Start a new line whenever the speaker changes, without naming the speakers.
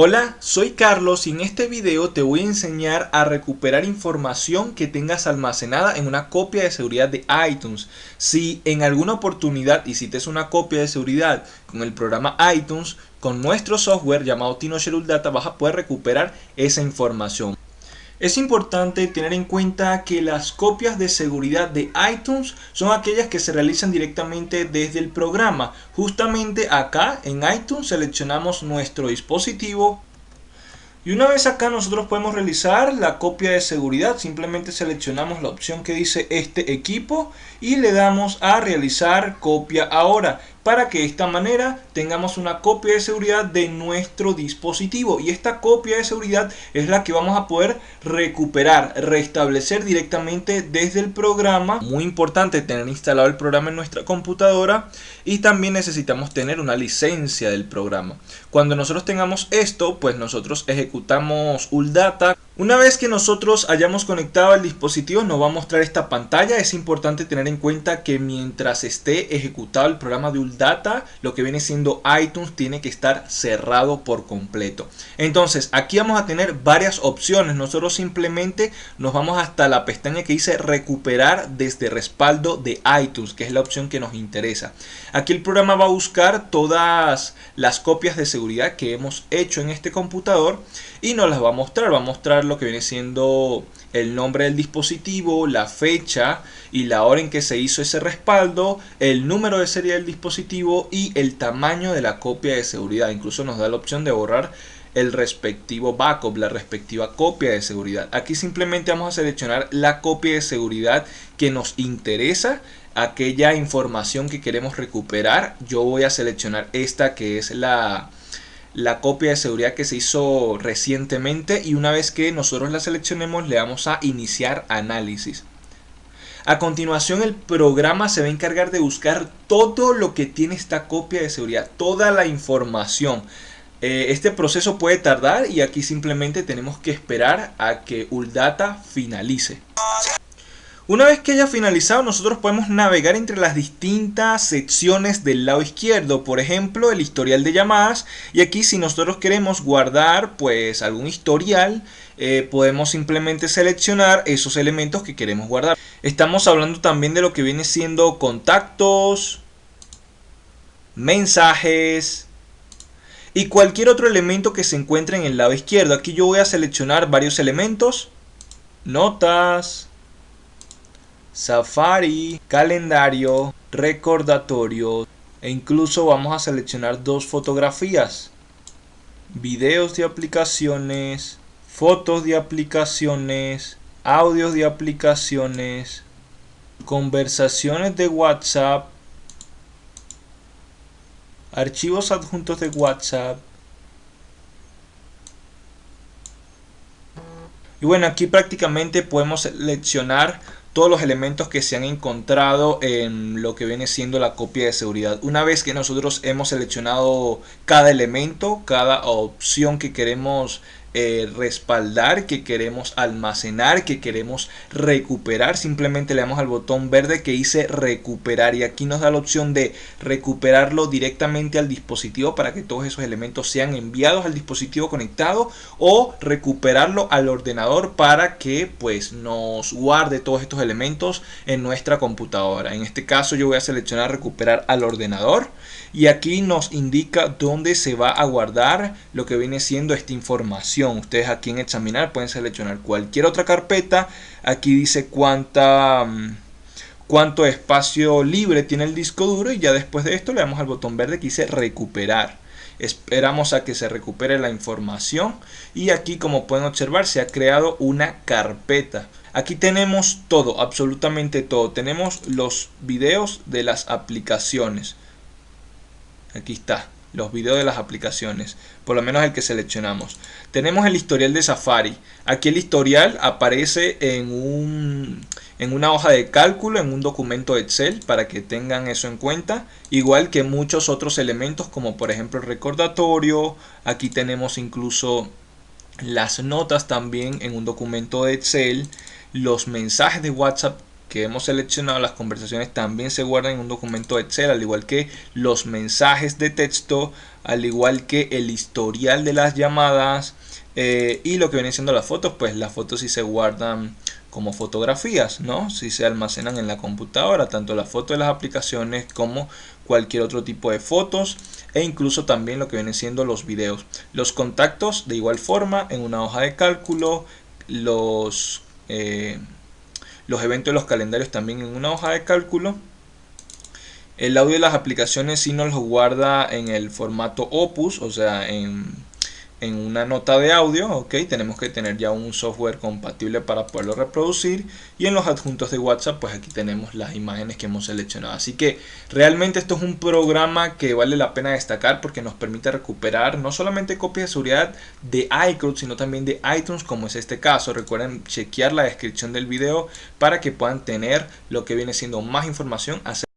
Hola, soy Carlos y en este video te voy a enseñar a recuperar información que tengas almacenada en una copia de seguridad de iTunes. Si en alguna oportunidad hiciste una copia de seguridad con el programa iTunes, con nuestro software llamado TinoShare Data vas a poder recuperar esa información. Es importante tener en cuenta que las copias de seguridad de iTunes son aquellas que se realizan directamente desde el programa. Justamente acá en iTunes seleccionamos nuestro dispositivo. Y una vez acá nosotros podemos realizar la copia de seguridad, simplemente seleccionamos la opción que dice este equipo y le damos a realizar copia ahora para que de esta manera tengamos una copia de seguridad de nuestro dispositivo y esta copia de seguridad es la que vamos a poder recuperar, restablecer directamente desde el programa. Muy importante tener instalado el programa en nuestra computadora y también necesitamos tener una licencia del programa. Cuando nosotros tengamos esto, pues nosotros ejecutamos ULDATA una vez que nosotros hayamos conectado el dispositivo nos va a mostrar esta pantalla. Es importante tener en cuenta que mientras esté ejecutado el programa de ULDATA, lo que viene siendo iTunes tiene que estar cerrado por completo. Entonces aquí vamos a tener varias opciones. Nosotros simplemente nos vamos hasta la pestaña que dice recuperar desde respaldo de iTunes, que es la opción que nos interesa. Aquí el programa va a buscar todas las copias de seguridad que hemos hecho en este computador y nos las va a mostrar. Va a mostrar lo que viene siendo el nombre del dispositivo, la fecha y la hora en que se hizo ese respaldo, el número de serie del dispositivo y el tamaño de la copia de seguridad. Incluso nos da la opción de borrar el respectivo backup, la respectiva copia de seguridad. Aquí simplemente vamos a seleccionar la copia de seguridad que nos interesa, aquella información que queremos recuperar. Yo voy a seleccionar esta que es la la copia de seguridad que se hizo recientemente y una vez que nosotros la seleccionemos le damos a iniciar análisis. A continuación el programa se va a encargar de buscar todo lo que tiene esta copia de seguridad, toda la información. Eh, este proceso puede tardar y aquí simplemente tenemos que esperar a que ULDATA finalice. Una vez que haya finalizado, nosotros podemos navegar entre las distintas secciones del lado izquierdo. Por ejemplo, el historial de llamadas. Y aquí si nosotros queremos guardar pues algún historial, eh, podemos simplemente seleccionar esos elementos que queremos guardar. Estamos hablando también de lo que viene siendo contactos, mensajes, y cualquier otro elemento que se encuentre en el lado izquierdo. Aquí yo voy a seleccionar varios elementos, notas, Safari, calendario, recordatorio e incluso vamos a seleccionar dos fotografías. Videos de aplicaciones, fotos de aplicaciones, audios de aplicaciones, conversaciones de WhatsApp, archivos adjuntos de WhatsApp. Y bueno, aquí prácticamente podemos seleccionar todos los elementos que se han encontrado en lo que viene siendo la copia de seguridad. Una vez que nosotros hemos seleccionado cada elemento, cada opción que queremos eh, respaldar, que queremos almacenar, que queremos recuperar. Simplemente le damos al botón verde que dice recuperar y aquí nos da la opción de recuperarlo directamente al dispositivo para que todos esos elementos sean enviados al dispositivo conectado o recuperarlo al ordenador para que pues nos guarde todos estos elementos en nuestra computadora. En este caso yo voy a seleccionar recuperar al ordenador y aquí nos indica dónde se va a guardar lo que viene siendo esta información Ustedes aquí en examinar pueden seleccionar cualquier otra carpeta. Aquí dice cuánta, mm, cuánto espacio libre tiene el disco duro y ya después de esto le damos al botón verde que dice recuperar. Esperamos a que se recupere la información y aquí como pueden observar se ha creado una carpeta. Aquí tenemos todo, absolutamente todo. Tenemos los videos de las aplicaciones. Aquí está los videos de las aplicaciones, por lo menos el que seleccionamos. Tenemos el historial de Safari. Aquí el historial aparece en, un, en una hoja de cálculo, en un documento Excel, para que tengan eso en cuenta. Igual que muchos otros elementos, como por ejemplo el recordatorio. Aquí tenemos incluso las notas también en un documento de Excel. Los mensajes de WhatsApp que hemos seleccionado, las conversaciones también se guardan en un documento Excel, al igual que los mensajes de texto, al igual que el historial de las llamadas eh, y lo que vienen siendo las fotos, pues las fotos sí se guardan como fotografías, ¿no? Si se almacenan en la computadora, tanto las fotos de las aplicaciones como cualquier otro tipo de fotos e incluso también lo que vienen siendo los videos. Los contactos de igual forma en una hoja de cálculo, los... Eh, los eventos de los calendarios también en una hoja de cálculo. El audio de las aplicaciones si nos lo guarda en el formato Opus, o sea, en en una nota de audio, ok, tenemos que tener ya un software compatible para poderlo reproducir y en los adjuntos de WhatsApp pues aquí tenemos las imágenes que hemos seleccionado. Así que realmente esto es un programa que vale la pena destacar porque nos permite recuperar no solamente copias de seguridad de iCloud sino también de iTunes como es este caso. Recuerden chequear la descripción del video para que puedan tener lo que viene siendo más información acerca